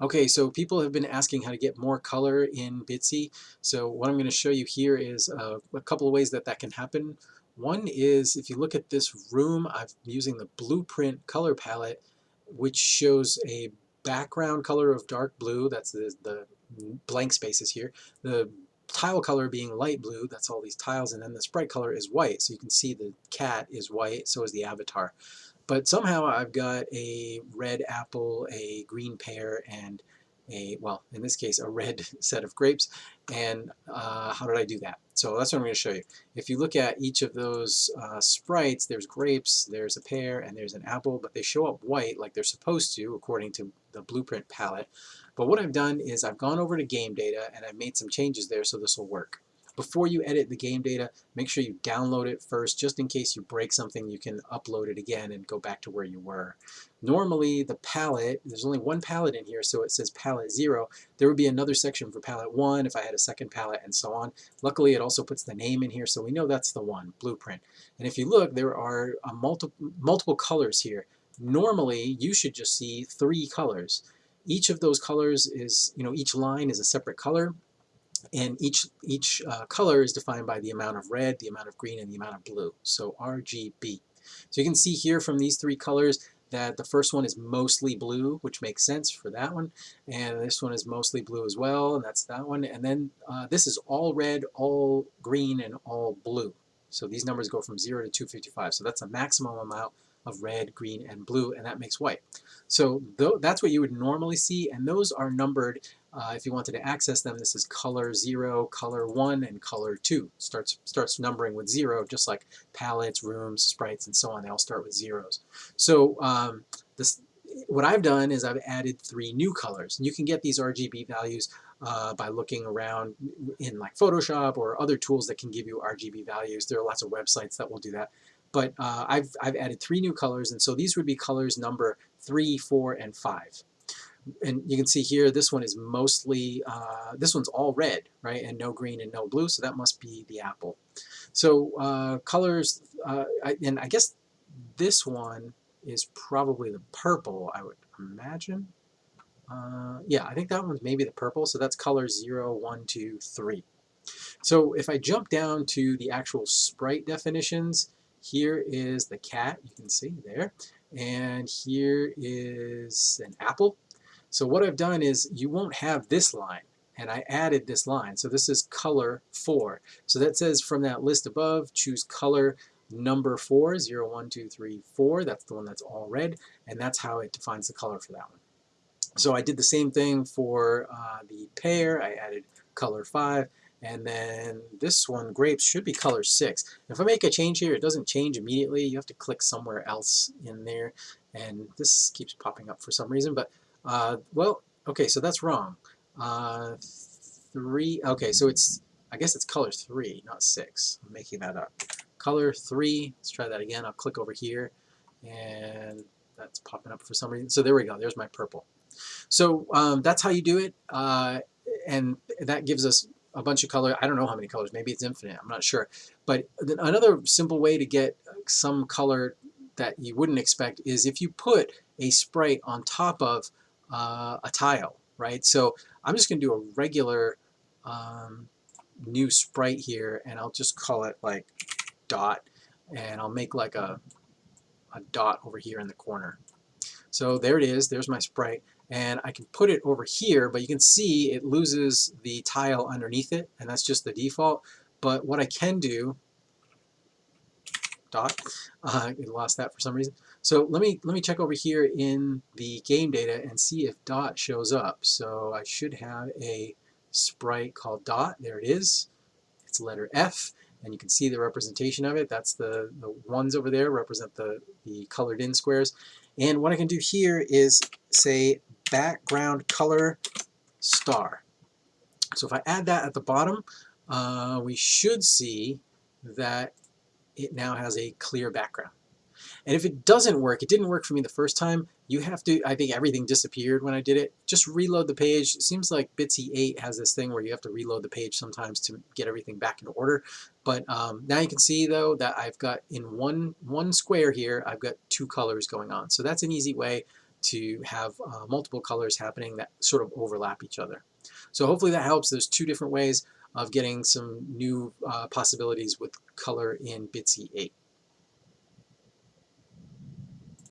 Okay, so people have been asking how to get more color in Bitsy. So what I'm going to show you here is uh, a couple of ways that that can happen. One is if you look at this room, I'm using the blueprint color palette, which shows a background color of dark blue, that's the, the blank spaces here. The tile color being light blue, that's all these tiles, and then the sprite color is white. So you can see the cat is white, so is the avatar. But somehow I've got a red apple, a green pear, and a, well, in this case, a red set of grapes. And uh, how did I do that? So that's what I'm going to show you. If you look at each of those uh, sprites, there's grapes, there's a pear, and there's an apple, but they show up white like they're supposed to according to the blueprint palette. But what I've done is I've gone over to game data and I've made some changes there so this will work. Before you edit the game data, make sure you download it first, just in case you break something, you can upload it again and go back to where you were. Normally, the palette, there's only one palette in here, so it says palette 0. There would be another section for palette 1 if I had a second palette and so on. Luckily, it also puts the name in here, so we know that's the one, blueprint. And if you look, there are uh, multi multiple colors here. Normally, you should just see three colors. Each of those colors is, you know, each line is a separate color and each each uh, color is defined by the amount of red, the amount of green, and the amount of blue. So RGB. So you can see here from these three colors that the first one is mostly blue, which makes sense for that one, and this one is mostly blue as well, and that's that one. And then uh, this is all red, all green, and all blue. So these numbers go from 0 to 255. So that's a maximum amount of red, green, and blue, and that makes white. So th that's what you would normally see, and those are numbered uh, if you wanted to access them, this is color 0, color 1, and color 2. Starts, starts numbering with 0, just like palettes, rooms, sprites, and so on. They all start with zeros. So um, this, what I've done is I've added three new colors. And you can get these RGB values uh, by looking around in like Photoshop or other tools that can give you RGB values. There are lots of websites that will do that. But uh, I've, I've added three new colors, and so these would be colors number 3, 4, and 5 and you can see here this one is mostly uh, this one's all red right? And no green and no blue so that must be the apple. So uh, colors uh, I, and I guess this one is probably the purple I would imagine. Uh, yeah I think that one's maybe the purple so that's color 0 1 2 3 so if I jump down to the actual sprite definitions here is the cat you can see there and here is an apple so what I've done is you won't have this line and I added this line. So this is color 4. So that says from that list above, choose color number 4, 0, 1, 2, 3, 4. That's the one that's all red, and that's how it defines the color for that one. So I did the same thing for uh, the pear. I added color 5, and then this one, grapes, should be color 6. If I make a change here, it doesn't change immediately. You have to click somewhere else in there, and this keeps popping up for some reason, but uh, well, okay, so that's wrong. Uh, three, okay, so it's, I guess it's color three, not six. I'm making that up. Color three, let's try that again. I'll click over here, and that's popping up for some reason. So there we go, there's my purple. So um, that's how you do it, uh, and that gives us a bunch of color. I don't know how many colors, maybe it's infinite, I'm not sure. But another simple way to get some color that you wouldn't expect is if you put a sprite on top of uh, a tile, right? So I'm just going to do a regular um, new sprite here, and I'll just call it like dot, and I'll make like a, a dot over here in the corner. So there it is, there's my sprite, and I can put it over here, but you can see it loses the tile underneath it, and that's just the default. But what I can do, dot, uh, I lost that for some reason. So let me let me check over here in the game data and see if dot shows up. So I should have a sprite called dot. There it is. It's letter F, and you can see the representation of it. That's the, the ones over there represent the, the colored in squares. And what I can do here is say background color star. So if I add that at the bottom, uh, we should see that it now has a clear background. And if it doesn't work, it didn't work for me the first time, you have to, I think everything disappeared when I did it. Just reload the page. It seems like Bitsy 8 has this thing where you have to reload the page sometimes to get everything back in order. But um, now you can see though that I've got in one, one square here, I've got two colors going on. So that's an easy way to have uh, multiple colors happening that sort of overlap each other. So hopefully that helps. There's two different ways of getting some new uh, possibilities with color in BITSY 8.